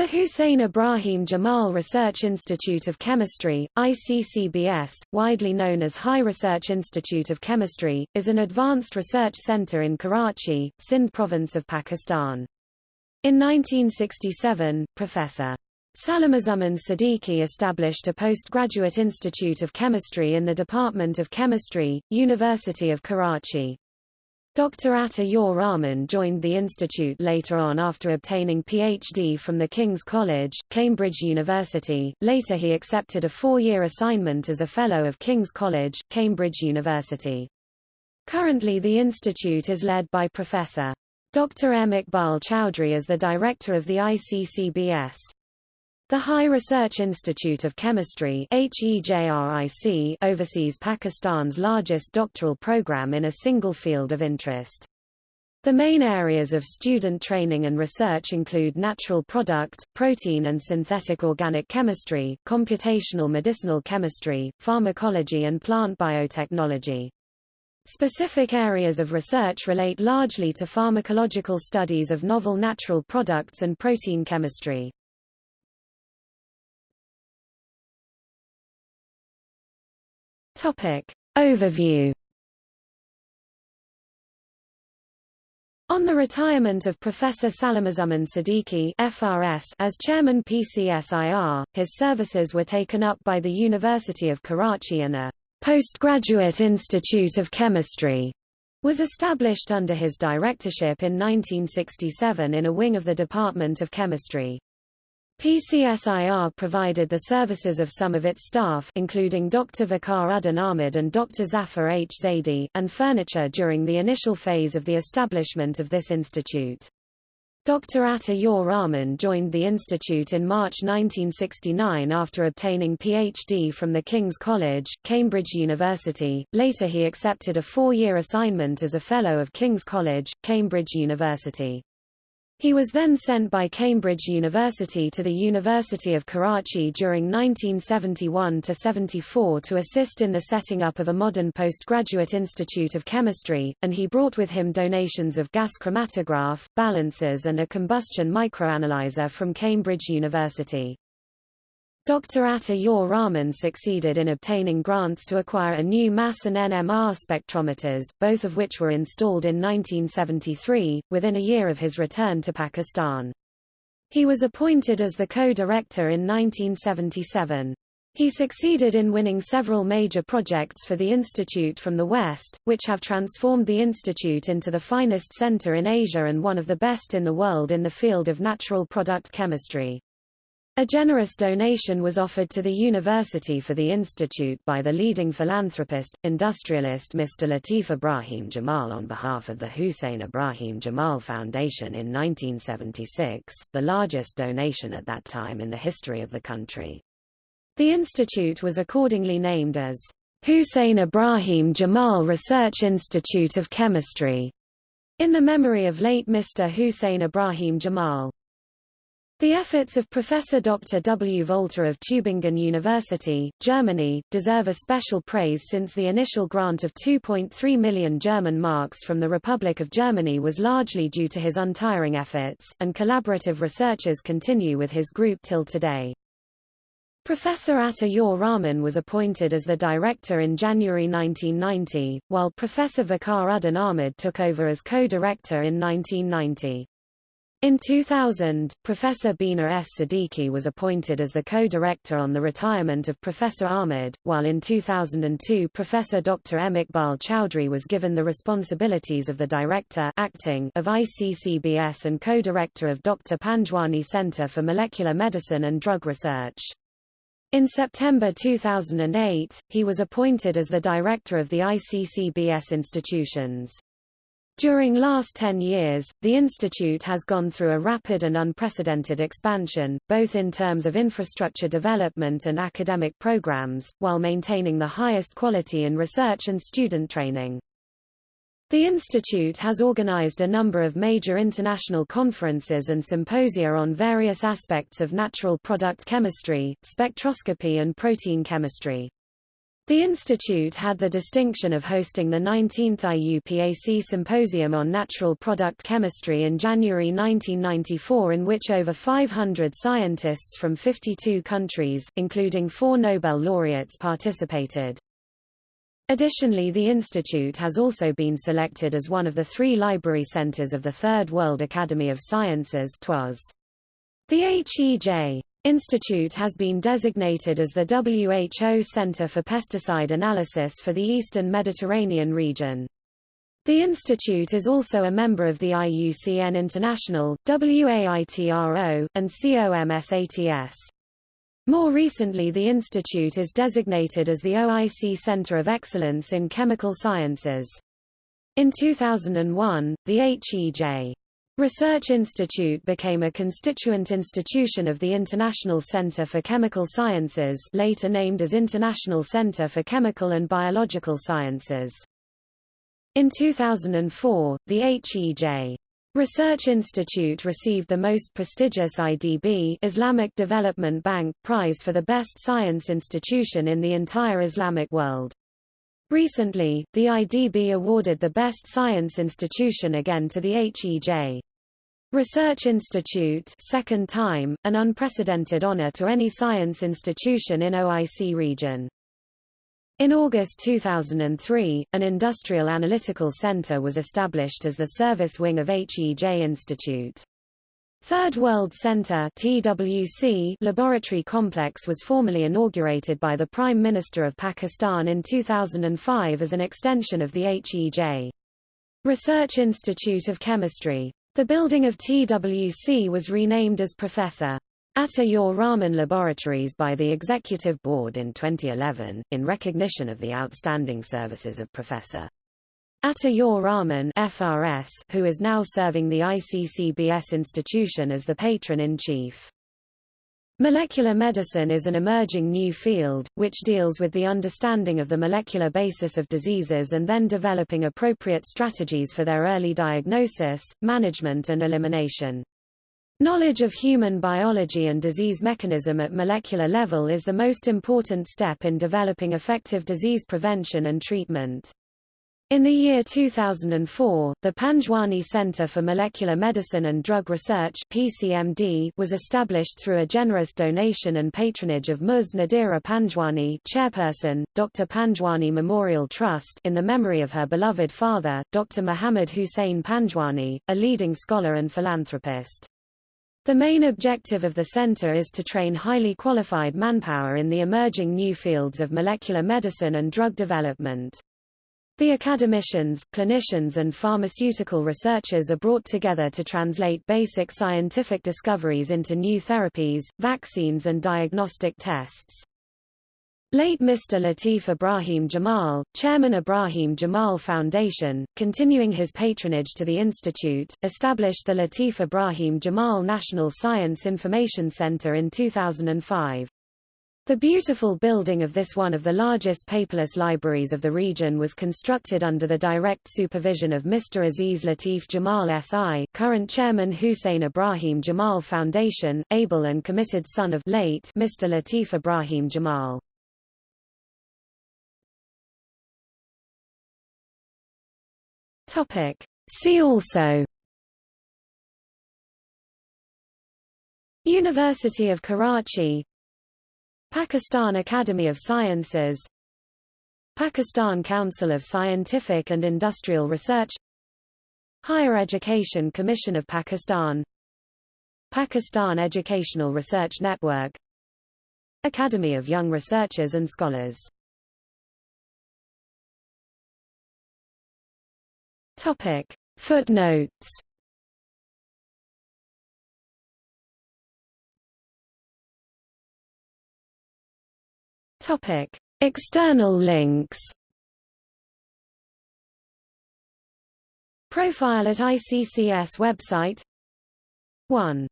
The Hussein Ibrahim Jamal Research Institute of Chemistry, ICCBS, widely known as High Research Institute of Chemistry, is an advanced research center in Karachi, Sindh province of Pakistan. In 1967, Professor Salimuzzaman Siddiqui established a postgraduate institute of chemistry in the Department of Chemistry, University of Karachi. Dr. Ata Rahman joined the institute later on after obtaining PhD from the King's College, Cambridge University. Later he accepted a four-year assignment as a Fellow of King's College, Cambridge University. Currently the institute is led by Professor Dr. M. Iqbal Choudhary as the director of the ICCBS. The High Research Institute of Chemistry oversees Pakistan's largest doctoral program in a single field of interest. The main areas of student training and research include natural product, protein and synthetic organic chemistry, computational medicinal chemistry, pharmacology and plant biotechnology. Specific areas of research relate largely to pharmacological studies of novel natural products and protein chemistry. Topic. Overview On the retirement of Professor Salimuzzaman Siddiqui FRS as chairman PCSIR, his services were taken up by the University of Karachi and a postgraduate institute of chemistry was established under his directorship in 1967 in a wing of the Department of Chemistry. PCSIR provided the services of some of its staff including Dr. Waqar Uddin Ahmed and Dr. Zafar H. Zaidi, and furniture during the initial phase of the establishment of this institute. Dr. Ata Rahman joined the institute in March 1969 after obtaining PhD from the King's College, Cambridge University. Later he accepted a four-year assignment as a Fellow of King's College, Cambridge University. He was then sent by Cambridge University to the University of Karachi during 1971–74 to assist in the setting up of a modern postgraduate institute of chemistry, and he brought with him donations of gas chromatograph, balances and a combustion microanalyzer from Cambridge University. Dr. Ata Rahman succeeded in obtaining grants to acquire a new mass and NMR spectrometers, both of which were installed in 1973, within a year of his return to Pakistan. He was appointed as the co-director in 1977. He succeeded in winning several major projects for the institute from the West, which have transformed the institute into the finest center in Asia and one of the best in the world in the field of natural product chemistry. A generous donation was offered to the university for the institute by the leading philanthropist, industrialist Mr. Latif Ibrahim Jamal on behalf of the Hussein Ibrahim Jamal Foundation in 1976, the largest donation at that time in the history of the country. The institute was accordingly named as Hussein Ibrahim Jamal Research Institute of Chemistry, in the memory of late Mr. Hussein Ibrahim Jamal. The efforts of Professor Dr. W. Voelter of Tübingen University, Germany, deserve a special praise since the initial grant of 2.3 million German marks from the Republic of Germany was largely due to his untiring efforts, and collaborative researchers continue with his group till today. Professor Ata Rahman was appointed as the director in January 1990, while Professor Waqar Uddin Ahmed took over as co-director in 1990. In 2000, Professor Bina S. Siddiqui was appointed as the co-director on the retirement of Professor Ahmed, while in 2002 Professor Dr. M. Iqbal Choudhary was given the responsibilities of the director acting of ICCBS and co-director of Dr. Panjwani Center for Molecular Medicine and Drug Research. In September 2008, he was appointed as the director of the ICCBS institutions. During last 10 years, the institute has gone through a rapid and unprecedented expansion, both in terms of infrastructure development and academic programs, while maintaining the highest quality in research and student training. The institute has organized a number of major international conferences and symposia on various aspects of natural product chemistry, spectroscopy and protein chemistry. The institute had the distinction of hosting the 19th IUPAC Symposium on Natural Product Chemistry in January 1994 in which over 500 scientists from 52 countries, including four Nobel laureates participated. Additionally the institute has also been selected as one of the three library centers of the Third World Academy of Sciences TWAS. The HEJ Institute has been designated as the WHO Center for Pesticide Analysis for the Eastern Mediterranean region. The institute is also a member of the IUCN International, WAITRO, and COMSATS. More recently the institute is designated as the OIC Center of Excellence in Chemical Sciences. In 2001, the HEJ Research Institute became a constituent institution of the International Center for Chemical Sciences later named as International Center for Chemical and Biological Sciences. In 2004, the HEJ Research Institute received the most prestigious IDB Islamic Development Bank prize for the best science institution in the entire Islamic world. Recently, the IDB awarded the Best Science Institution again to the HEJ. Research Institute second time, an unprecedented honor to any science institution in OIC region. In August 2003, an Industrial Analytical Center was established as the service wing of HEJ Institute. Third World Center TWC laboratory complex was formally inaugurated by the Prime Minister of Pakistan in 2005 as an extension of the HEJ. Research Institute of Chemistry the building of TWC was renamed as Professor Ata Rahman Laboratories by the Executive Board in 2011, in recognition of the outstanding services of Professor Ata Rahman FRS, who is now serving the ICCBS institution as the patron-in-chief. Molecular medicine is an emerging new field, which deals with the understanding of the molecular basis of diseases and then developing appropriate strategies for their early diagnosis, management and elimination. Knowledge of human biology and disease mechanism at molecular level is the most important step in developing effective disease prevention and treatment. In the year 2004, the Panjwani Center for Molecular Medicine and Drug Research PCMD was established through a generous donation and patronage of Mus Nadira Panjwani chairperson, Dr. Panjwani Memorial Trust in the memory of her beloved father, Dr. Muhammad Hussein Panjwani, a leading scholar and philanthropist. The main objective of the center is to train highly qualified manpower in the emerging new fields of molecular medicine and drug development. The academicians, clinicians and pharmaceutical researchers are brought together to translate basic scientific discoveries into new therapies, vaccines and diagnostic tests. Late Mr. Latif Ibrahim Jamal, Chairman Ibrahim Jamal Foundation, continuing his patronage to the institute, established the Latif Ibrahim Jamal National Science Information Center in 2005. The beautiful building of this one of the largest paperless libraries of the region was constructed under the direct supervision of Mr. Aziz Latif Jamal S.I., current chairman Hussein Ibrahim Jamal Foundation, able and committed son of late Mr. Latif Ibrahim Jamal. See also University of Karachi Pakistan Academy of Sciences Pakistan Council of Scientific and Industrial Research Higher Education Commission of Pakistan Pakistan Educational Research Network Academy of Young Researchers and Scholars Topic. Footnotes Topic: External links. Profile at ICCS website 1.